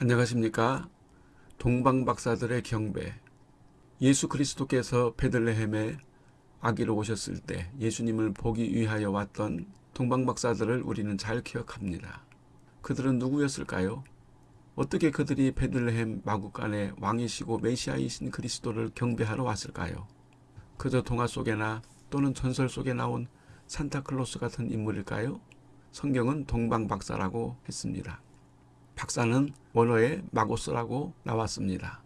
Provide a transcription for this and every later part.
안녕하십니까 동방박사들의 경배 예수 그리스도께서 베들레헴에 아기로 오셨을 때 예수님을 보기 위하여 왔던 동방박사들을 우리는 잘 기억합니다. 그들은 누구였을까요? 어떻게 그들이 베들레헴 마국간에 왕이시고 메시아이신 그리스도를 경배하러 왔을까요? 그저 동화 속에나 또는 전설 속에 나온 산타클로스 같은 인물일까요? 성경은 동방박사라고 했습니다. 박사는 원어에 마고스라고 나왔습니다.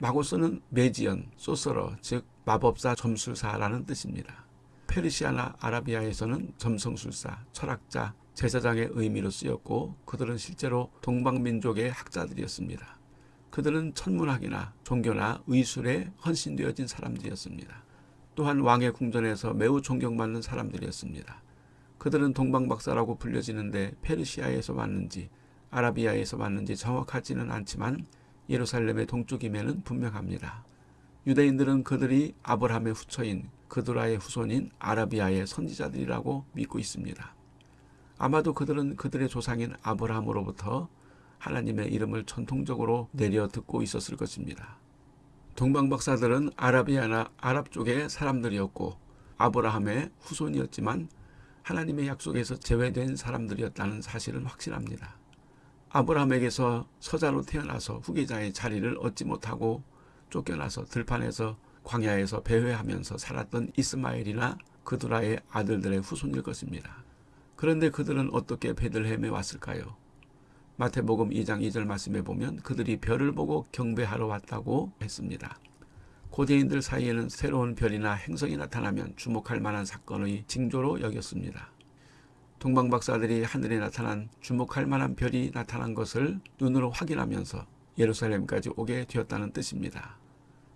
마고스는 매지연, 소서러, 즉 마법사, 점술사라는 뜻입니다. 페르시아나 아라비아에서는 점성술사, 철학자, 제사장의 의미로 쓰였고 그들은 실제로 동방민족의 학자들이었습니다. 그들은 천문학이나 종교나 의술에 헌신되어진 사람들이었습니다. 또한 왕의 궁전에서 매우 존경받는 사람들이었습니다. 그들은 동방박사라고 불려지는데 페르시아에서 왔는지 아라비아에서 왔는지 정확하지는 않지만 예루살렘의 동쪽임에는 분명합니다. 유대인들은 그들이 아브라함의 후처인 그드라의 후손인 아라비아의 선지자들이라고 믿고 있습니다. 아마도 그들은 그들의 조상인 아브라함으로부터 하나님의 이름을 전통적으로 내려 듣고 있었을 것입니다. 동방 박사들은 아라비아나 아랍 쪽의 사람들이었고 아브라함의 후손이었지만 하나님의 약속에서 제외된 사람들이었다는 사실은 확실합니다. 아브라함에게서 서자로 태어나서 후계자의 자리를 얻지 못하고 쫓겨나서 들판에서 광야에서 배회하면서 살았던 이스마엘이나 그드라의 아들들의 후손일 것입니다. 그런데 그들은 어떻게 베들레헴에 왔을까요? 마태복음 2장 2절 말씀에 보면 그들이 별을 보고 경배하러 왔다고 했습니다. 고대인들 사이에는 새로운 별이나 행성이 나타나면 주목할 만한 사건의 징조로 여겼습니다. 동방박사들이 하늘에 나타난 주목할 만한 별이 나타난 것을 눈으로 확인하면서 예루살렘까지 오게 되었다는 뜻입니다.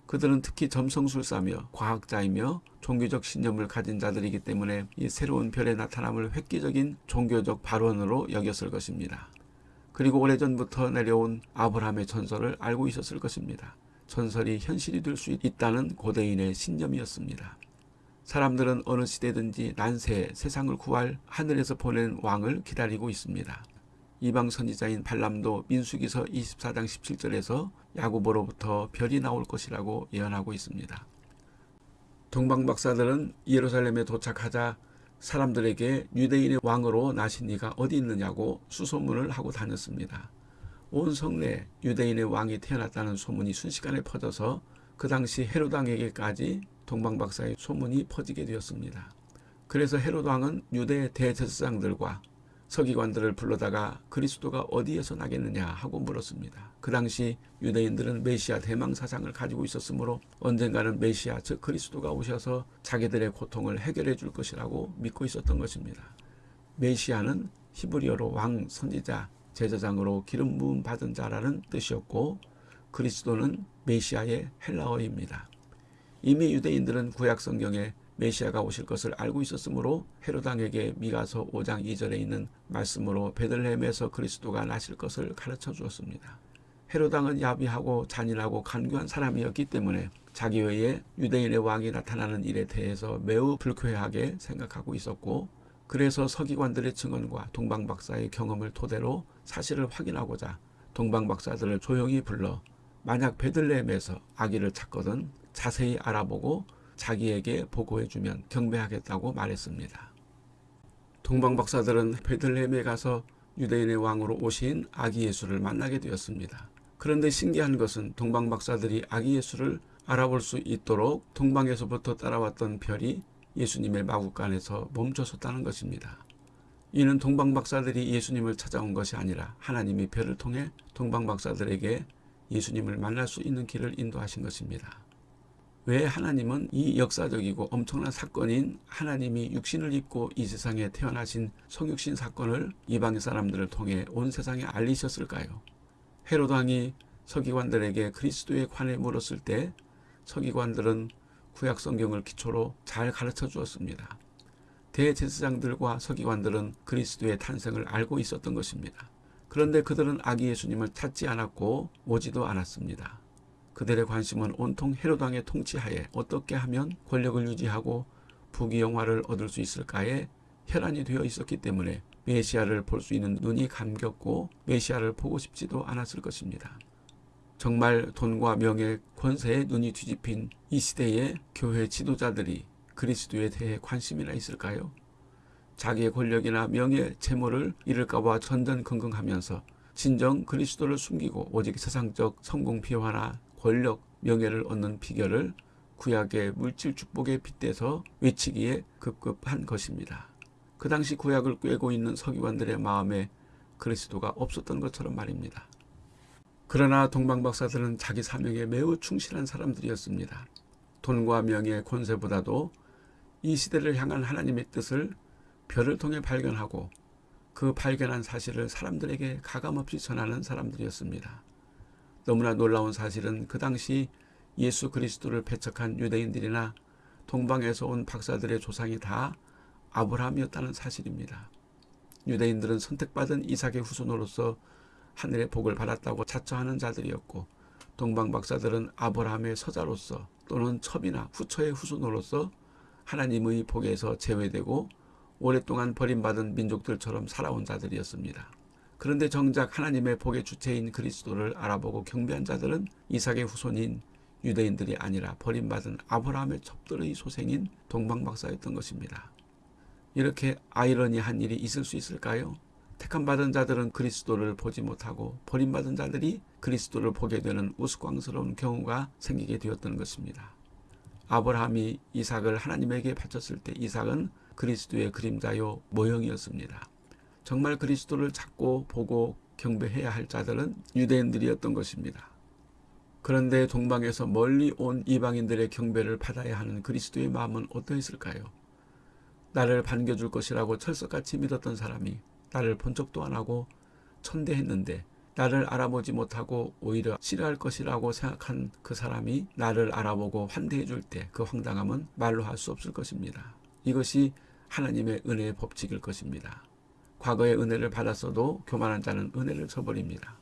그들은 특히 점성술사며 과학자이며 종교적 신념을 가진 자들이기 때문에 이 새로운 별의 나타남을 획기적인 종교적 발언으로 여겼을 것입니다. 그리고 오래전부터 내려온 아브라함의 전설을 알고 있었을 것입니다. 전설이 현실이 될 수 있다는 고대인의 신념이었습니다. 사람들은 어느 시대든지 난세 세상을 구할 하늘에서 보낸 왕을 기다리고 있습니다. 이방 선지자인 발람도 민수기서 24장 17절에서 야고보로부터 별이 나올 것이라고 예언하고 있습니다. 동방 박사들은 예루살렘에 도착하자 사람들에게 유대인의 왕으로 나신 이가 어디 있느냐고 수소문을 하고 다녔습니다. 온 성내 유대인의 왕이 태어났다는 소문이 순식간에 퍼져서 그 당시 헤로당에게까지 동방박사의 소문이 퍼지게 되었습니다. 그래서 헤롯 왕은 유대 대제사장들과 서기관들을 불러다가 그리스도가 어디에서 나겠느냐 하고 물었습니다. 그 당시 유대인들은 메시아 대망 사상을 가지고 있었으므로 언젠가는 메시아 즉 그리스도가 오셔서 자기들의 고통을 해결해 줄 것이라고 믿고 있었던 것입니다. 메시아는 히브리어로 왕, 선지자, 제사장으로 기름 부음 받은 자라는 뜻이었고 그리스도는 메시아의 헬라어입니다. 이미 유대인들은 구약 성경에 메시아가 오실 것을 알고 있었으므로 헤로당에게 미가서 5장 2절에 있는 말씀으로 베들레헴에서 그리스도가 나실 것을 가르쳐 주었습니다. 헤로당은 야비하고 잔인하고 간교한 사람이었기 때문에 자기 외에 유대인의 왕이 나타나는 일에 대해서 매우 불쾌하게 생각하고 있었고 그래서 서기관들의 증언과 동방박사의 경험을 토대로 사실을 확인하고자 동방박사들을 조용히 불러 만약 베들레헴에서 아기를 찾거든 자세히 알아보고 자기에게 보고해주면 경배하겠다고 말했습니다. 동방 박사들은 베들레헴에 가서 유대인의 왕으로 오신 아기 예수를 만나게 되었습니다. 그런데 신기한 것은 동방 박사들이 아기 예수를 알아볼 수 있도록 동방에서부터 따라왔던 별이 예수님의 마국간에서 멈춰섰다는 것입니다. 이는 동방 박사들이 예수님을 찾아온 것이 아니라 하나님이 별을 통해 동방 박사들에게 예수님을 만날 수 있는 길을 인도하신 것입니다. 왜 하나님은 이 역사적이고 엄청난 사건인 하나님이 육신을 입고 이 세상에 태어나신 성육신 사건을 이방의 사람들을 통해 온 세상에 알리셨을까요? 헤로드 왕이 서기관들에게 그리스도에 관해 물었을 때 서기관들은 구약 성경을 기초로 잘 가르쳐 주었습니다. 대제사장들과 서기관들은 그리스도의 탄생을 알고 있었던 것입니다. 그런데 그들은 아기 예수님을 찾지 않았고 오지도 않았습니다. 그들의 관심은 온통 헤로당의 통치하에 어떻게 하면 권력을 유지하고 부귀영화를 얻을 수 있을까에 혈안이 되어 있었기 때문에 메시아를 볼 수 있는 눈이 감겼고 메시아를 보고 싶지도 않았을 것입니다. 정말 돈과 명예, 권세에 눈이 뒤집힌 이 시대의 교회 지도자들이 그리스도에 대해 관심이나 있을까요? 자기의 권력이나 명예, 재물을 잃을까봐 전전긍긍하면서 진정 그리스도를 숨기고 오직 세상적 성공 비화나 권력, 명예를 얻는 비결을 구약의 물질 축복에 빗대서 외치기에 급급한 것입니다. 그 당시 구약을 꿰고 있는 서기관들의 마음에 그리스도가 없었던 것처럼 말입니다. 그러나 동방박사들은 자기 사명에 매우 충실한 사람들이었습니다. 돈과 명예, 권세보다도 이 시대를 향한 하나님의 뜻을 별을 통해 발견하고 그 발견한 사실을 사람들에게 가감없이 전하는 사람들이었습니다. 너무나 놀라운 사실은 그 당시 예수 그리스도를 배척한 유대인들이나 동방에서 온 박사들의 조상이 다 아브라함이었다는 사실입니다. 유대인들은 선택받은 이삭의 후손으로서 하늘의 복을 받았다고 자처하는 자들이었고 동방 박사들은 아브라함의 서자로서 또는 첩이나 후처의 후손으로서 하나님의 복에서 제외되고 오랫동안 버림받은 민족들처럼 살아온 자들이었습니다. 그런데 정작 하나님의 복의 주체인 그리스도를 알아보고 경배한 자들은 이삭의 후손인 유대인들이 아니라 버림받은 아브라함의 첩들의 소생인 동방박사였던 것입니다. 이렇게 아이러니한 일이 있을 수 있을까요? 택함 받은 자들은 그리스도를 보지 못하고 버림받은 자들이 그리스도를 보게 되는 우스꽝스러운 경우가 생기게 되었던 것입니다. 아브라함이 이삭을 하나님에게 바쳤을 때 이삭은 그리스도의 그림자요 모형이었습니다. 정말 그리스도를 찾고 보고 경배해야 할 자들은 유대인들이었던 것입니다. 그런데 동방에서 멀리 온 이방인들의 경배를 받아야 하는 그리스도의 마음은 어떠했을까요? 나를 반겨줄 것이라고 철석같이 믿었던 사람이 나를 본 적도 안 하고 천대했는데 나를 알아보지 못하고 오히려 싫어할 것이라고 생각한 그 사람이 나를 알아보고 환대해 줄 때 그 황당함은 말로 할 수 없을 것입니다. 이것이 하나님의 은혜의 법칙일 것입니다. 과거의 은혜를 받았어도 교만한 자는 은혜를 저버립니다.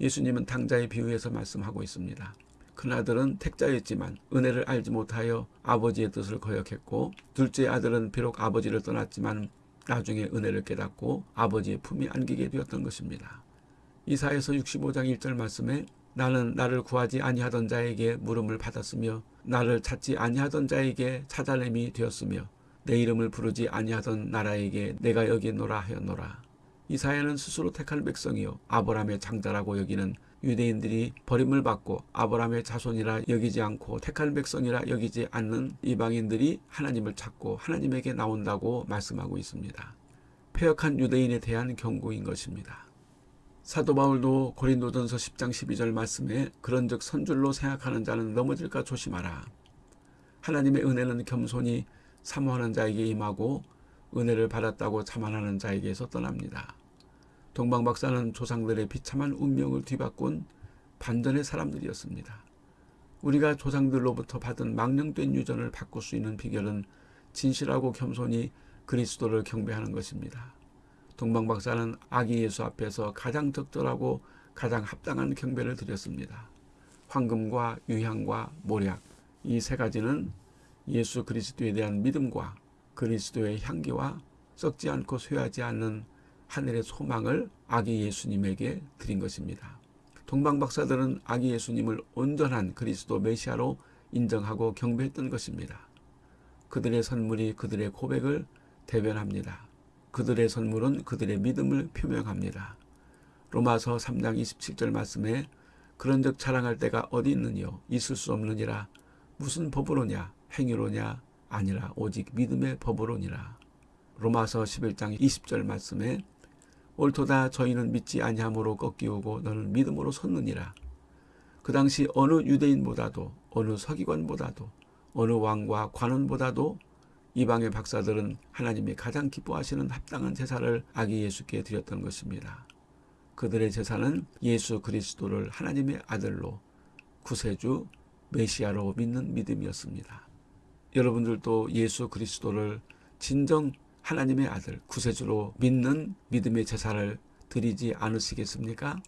예수님은 당자의 비유에서 말씀하고 있습니다. 큰 아들은 택자였지만 은혜를 알지 못하여 아버지의 뜻을 거역했고 둘째 아들은 비록 아버지를 떠났지만 나중에 은혜를 깨닫고 아버지의 품이 안기게 되었던 것입니다. 이사에서 65장 1절 말씀에 나는 나를 구하지 아니하던 자에게 물음을 받았으며 나를 찾지 아니하던 자에게 찾아냄이 되었으며 내 이름을 부르지 아니하던 나라에게 내가 여기 있노라 하였노라. 이사야는 스스로 택한 백성이요 아브라함의 장자라고 여기는 유대인들이 버림을 받고 아브라함의 자손이라 여기지 않고 택한 백성이라 여기지 않는 이방인들이 하나님을 찾고 하나님에게 나온다고 말씀하고 있습니다. 폐역한 유대인에 대한 경고인 것입니다. 사도 바울도 고린도전서 10장 12절 말씀에 그런즉 선줄로 생각하는 자는 넘어질까 조심하라. 하나님의 은혜는 겸손히 사모하는 자에게 임하고 은혜를 받았다고 자만하는 자에게서 떠납니다. 동방 박사는 조상들의 비참한 운명을 뒤바꾼 반전의 사람들이었습니다. 우리가 조상들로부터 받은 망령된 유전을 바꿀 수 있는 비결은 진실하고 겸손히 그리스도를 경배하는 것입니다. 동방 박사는 아기 예수 앞에서 가장 적절하고 가장 합당한 경배를 드렸습니다. 황금과 유향과 모략 이 세 가지는 예수 그리스도에 대한 믿음과 그리스도의 향기와 썩지 않고 쇠하지 않는 하늘의 소망을 아기 예수님에게 드린 것입니다. 동방박사들은 아기 예수님을 온전한 그리스도 메시아로 인정하고 경배했던 것입니다. 그들의 선물이 그들의 고백을 대변합니다. 그들의 선물은 그들의 믿음을 표명합니다. 로마서 3장 27절 말씀에 그런즉 자랑할 때가 어디 있느뇨 있을 수 없느니라 무슨 법으로냐 행위로냐 아니라 오직 믿음의 법으로니라. 로마서 11장 20절 말씀에 옳도다 저희는 믿지 아니함으로 꺾이오고 너는 믿음으로 섰느니라. 그 당시 어느 유대인보다도 어느 서기관보다도 어느 왕과 관원보다도 이방의 박사들은 하나님이 가장 기뻐하시는 합당한 제사를 아기 예수께 드렸던 것입니다. 그들의 제사는 예수 그리스도를 하나님의 아들로 구세주 메시아로 믿는 믿음이었습니다. 여러분들도 예수 그리스도를 진정 하나님의 아들 구세주로 믿는 믿음의 제사를 드리지 않으시겠습니까?